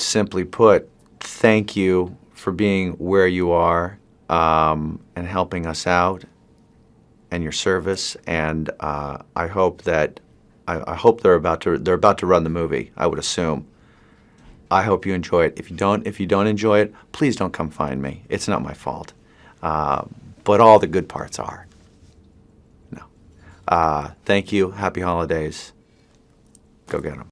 simply put, thank you for being where you are um, and helping us out and your service. And uh, I hope that I, I hope they're about to they're about to run the movie. I would assume. I hope you enjoy it. If you don't, if you don't enjoy it, please don't come find me. It's not my fault. Uh, but all the good parts are. No. Uh, thank you. Happy holidays. Go get them.